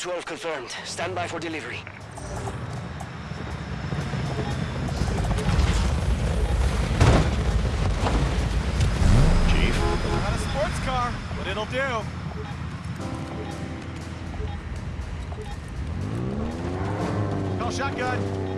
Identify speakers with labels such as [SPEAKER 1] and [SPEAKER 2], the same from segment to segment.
[SPEAKER 1] Twelve confirmed. Stand by for delivery.
[SPEAKER 2] Chief?
[SPEAKER 3] Not a sports car, but it'll do. Call shotgun.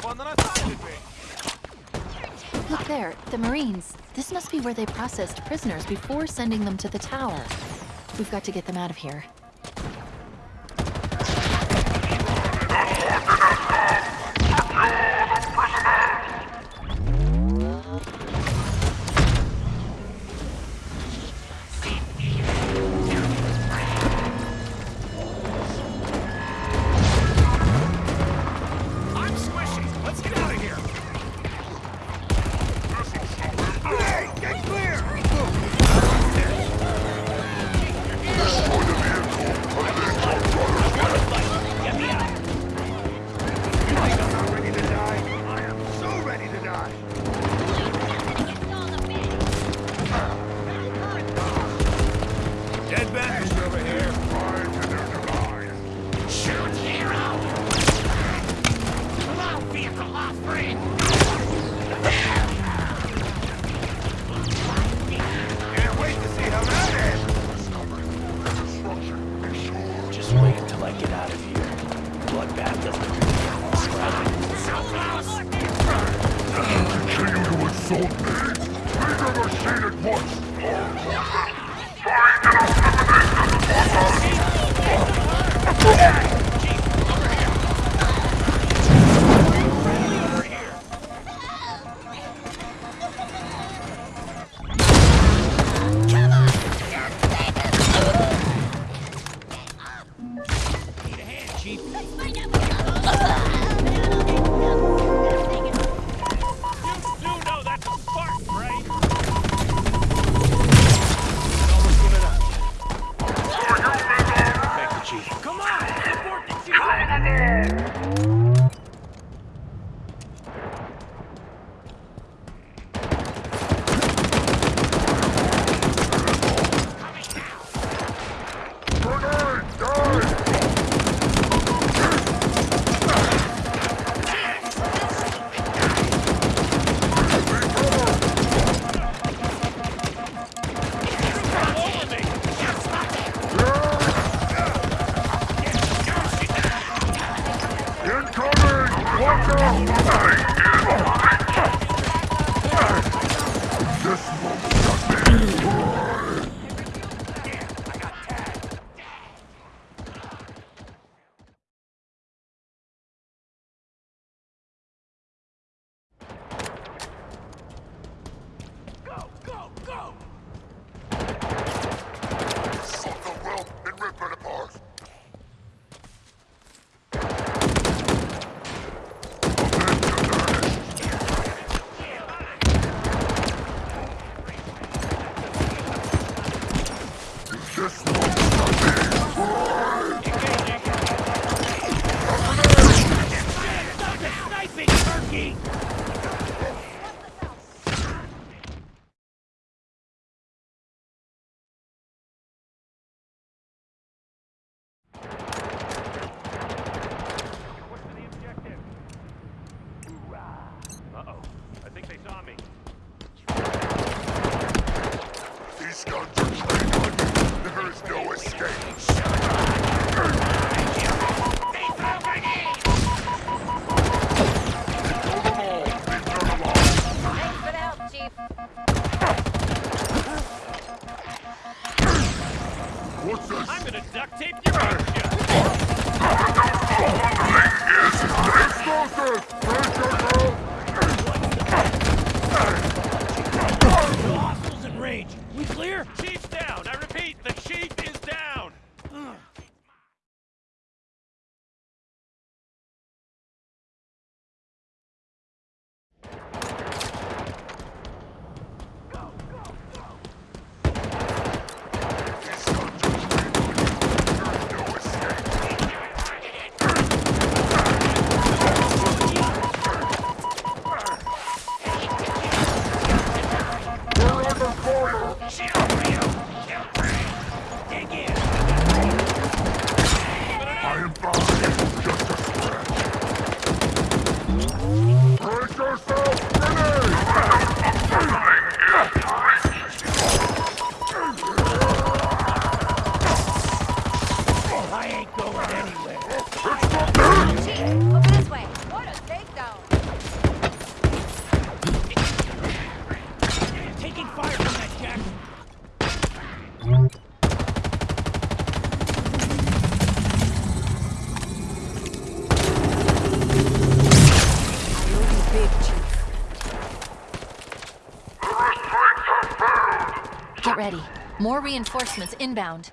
[SPEAKER 3] than I thought it would be.
[SPEAKER 4] Look there, the Marines. This must be where they processed prisoners before sending them to the tower. We've got to get them out of here.
[SPEAKER 3] They saw me.
[SPEAKER 2] These guns are trained on you. There is no escape.
[SPEAKER 5] Shut up. More reinforcements inbound.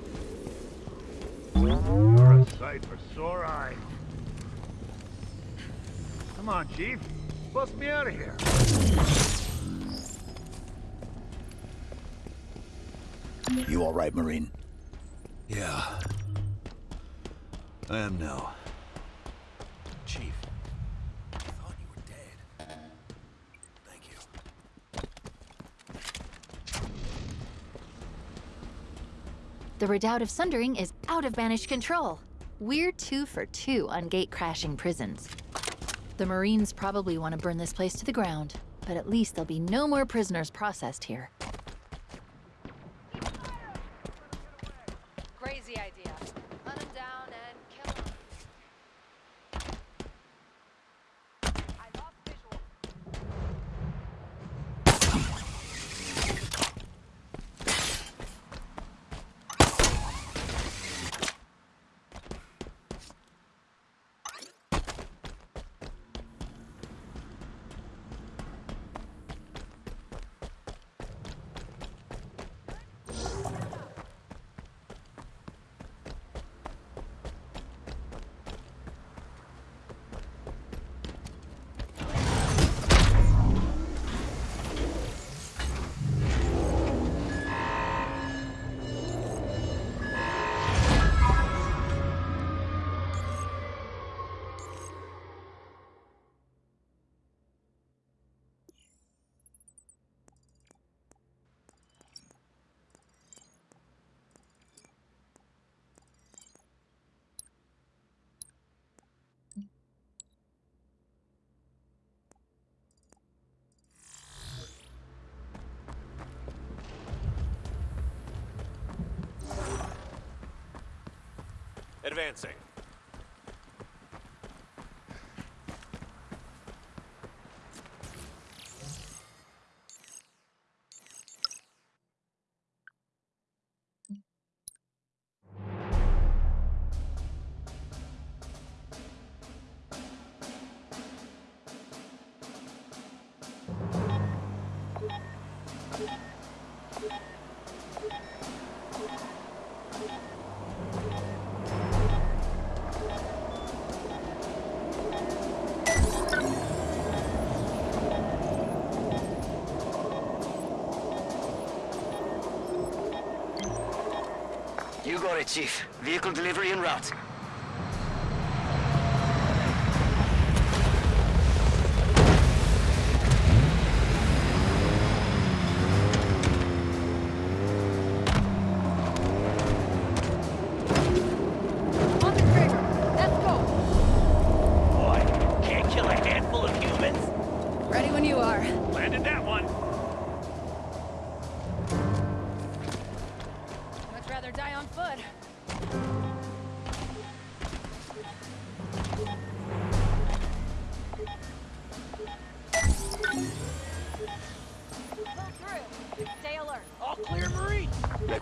[SPEAKER 3] You're a sight for sore eyes. Come on, Chief. Bust me out of here.
[SPEAKER 1] You all right, Marine?
[SPEAKER 6] Yeah. I am now.
[SPEAKER 7] Chief, I thought you were dead.
[SPEAKER 6] Thank you.
[SPEAKER 8] The Redoubt of Sundering is out of banished control. We're two for two on gate crashing prisons. The Marines probably want to burn this place to the ground, but at least there'll be no more prisoners processed here.
[SPEAKER 9] Advancing.
[SPEAKER 1] You Chief. Vehicle delivery en route.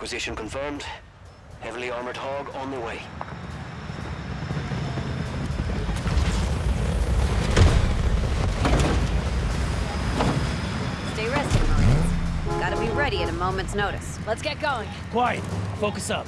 [SPEAKER 1] Requisition confirmed. Heavily armored hog on the way.
[SPEAKER 10] Stay rested, Marines. Gotta be ready at a moment's notice. Let's get going.
[SPEAKER 7] Quiet. Focus up.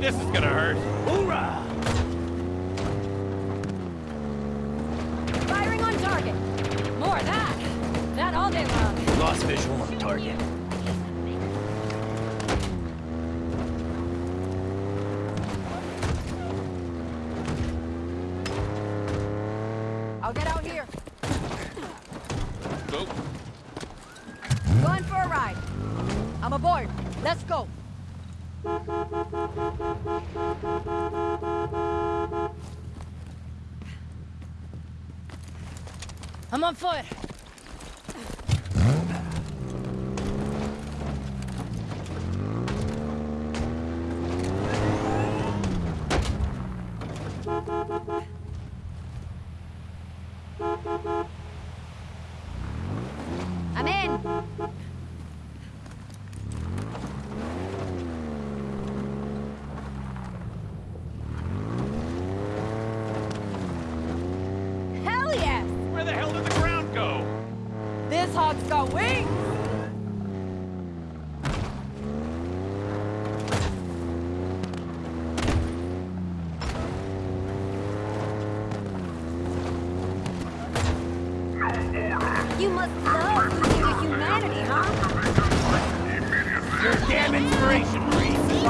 [SPEAKER 9] This is gonna hurt.
[SPEAKER 2] Hoorah!
[SPEAKER 7] Firing on target. More of that. That all day long.
[SPEAKER 2] Lost visual on target.
[SPEAKER 7] I'll get out here.
[SPEAKER 9] Go.
[SPEAKER 7] Going for a ride. I'm aboard. Let's go. I'm on foot.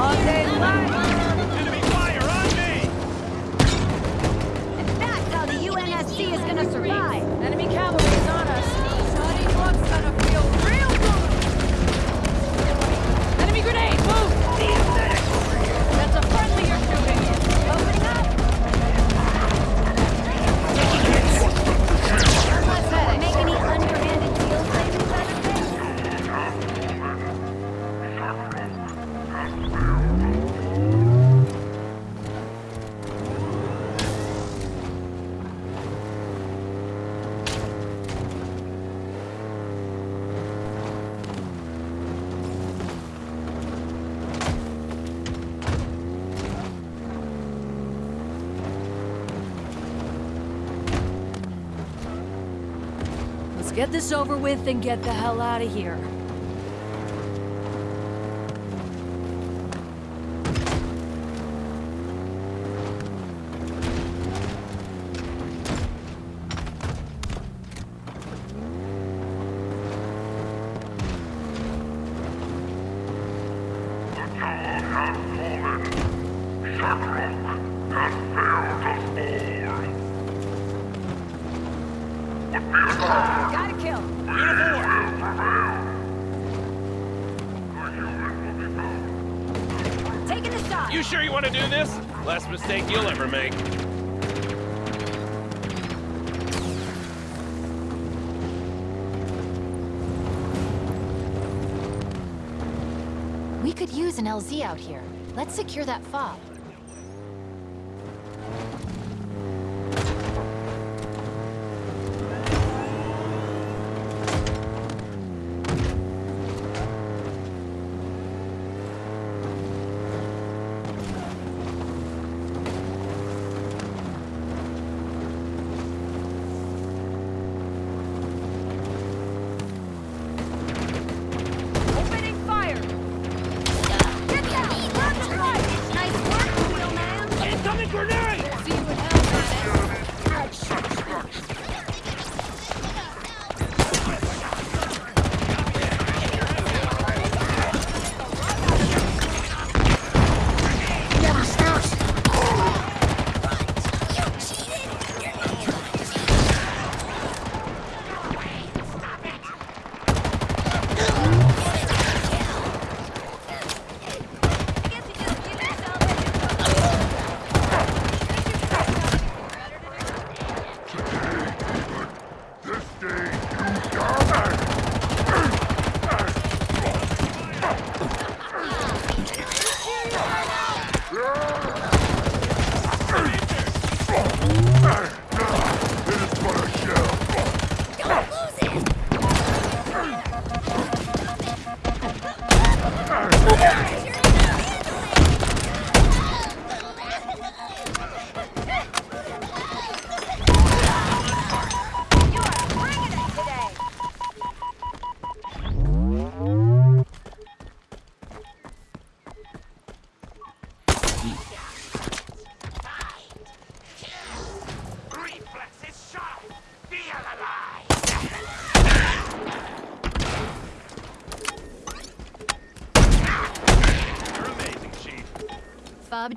[SPEAKER 9] Reese.
[SPEAKER 7] Long get this over with and get the hell out of here.
[SPEAKER 8] LZ out here. Let's secure that fob.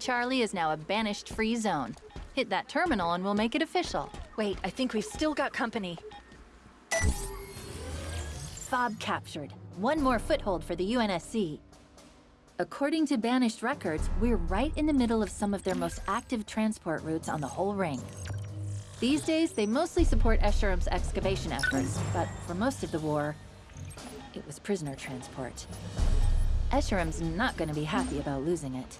[SPEAKER 8] Charlie is now a banished free zone. Hit that terminal and we'll make it official.
[SPEAKER 7] Wait, I think we've still got company.
[SPEAKER 8] Fob captured. One more foothold for the UNSC. According to Banished records, we're right in the middle of some of their most active transport routes on the whole ring. These days, they mostly support Escharum's excavation efforts, but for most of the war, it was prisoner transport. Escharum's not going to be happy about losing it.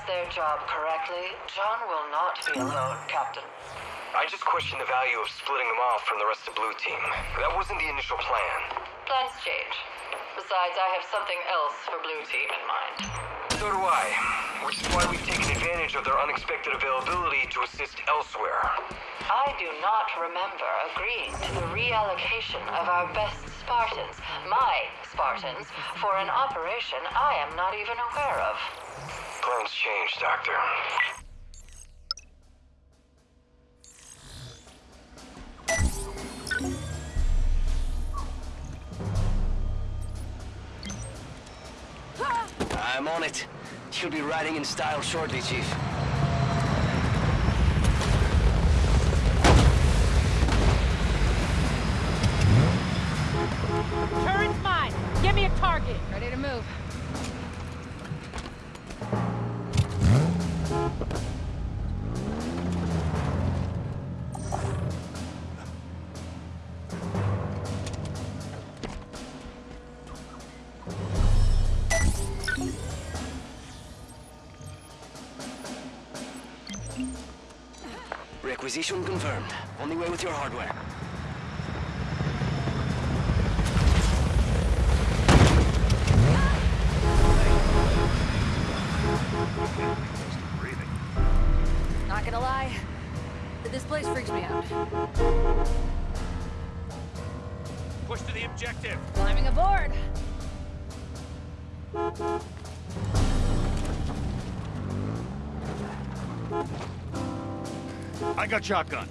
[SPEAKER 11] Does their job correctly, John will not be alone, Captain.
[SPEAKER 12] I just question the value of splitting them off from the rest of Blue Team. That wasn't the initial plan.
[SPEAKER 11] Plans change. Besides, I have something else for Blue Team in mind.
[SPEAKER 12] So do I. Which is why we've taken advantage of their unexpected availability to assist elsewhere.
[SPEAKER 11] I do not remember agreeing to the reallocation of our best Spartans, my Spartans, for an operation I am not even aware of.
[SPEAKER 12] Plans change, Doctor. I'm on it. She'll be riding in style shortly, Chief.
[SPEAKER 7] Turret's mine! Give me a target! Ready to move.
[SPEAKER 12] Requisition confirmed. On the way with your hardware.
[SPEAKER 3] Got shotgun.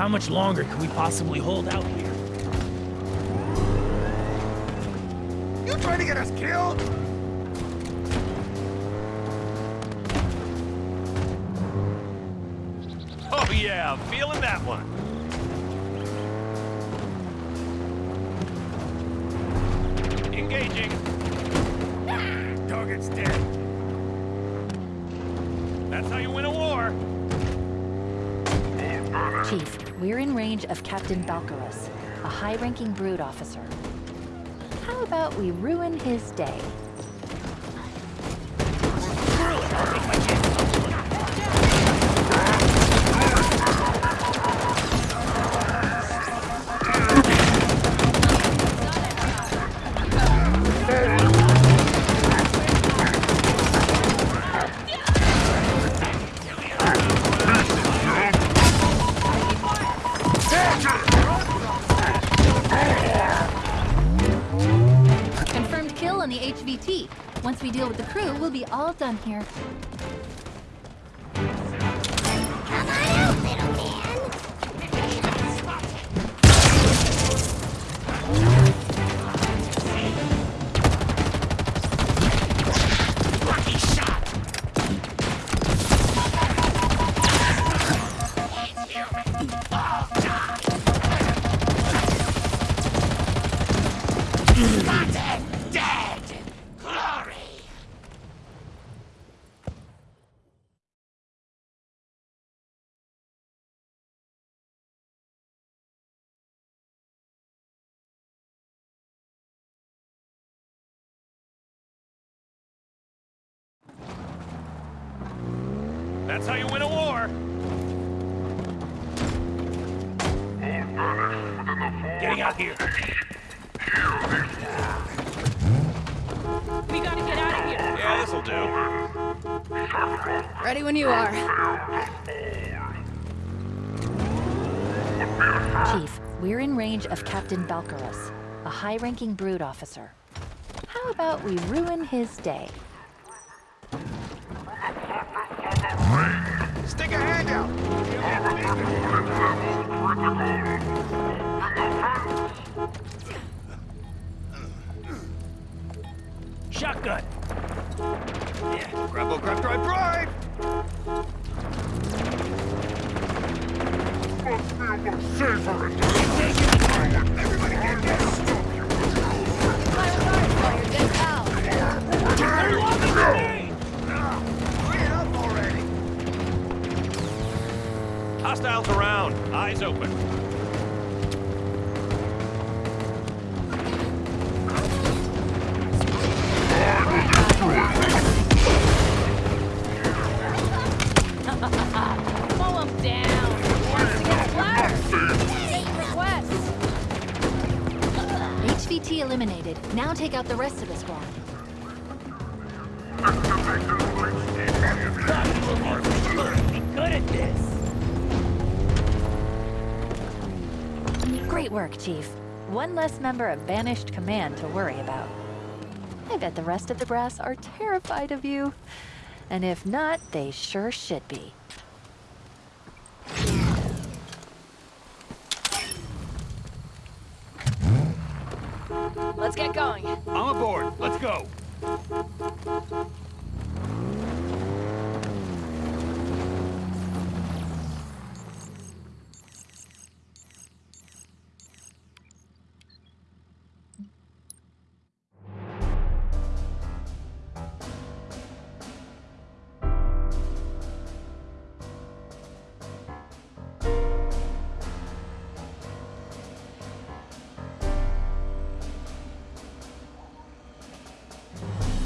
[SPEAKER 2] How much longer can we possibly hold out here?
[SPEAKER 3] You trying to get us killed?
[SPEAKER 9] Oh yeah, feeling that one.
[SPEAKER 8] Captain Balcarus, a high-ranking Brute officer. How about we ruin his day? down here. Got it! Range of Captain Balcarus, a high-ranking Brute officer. How about we ruin his day?
[SPEAKER 3] Stick a hand out.
[SPEAKER 9] Shotgun.
[SPEAKER 3] Yeah, grab, oh, grab, drive, drive! Everybody
[SPEAKER 9] Hostiles around. Eyes open.
[SPEAKER 7] Mow him down. Wants to get splattered. Take requests.
[SPEAKER 8] HVT eliminated. Now take out the rest of Great work, Chief. One less member of Banished Command to worry about. I bet the rest of the brass are terrified of you. And if not, they sure should be.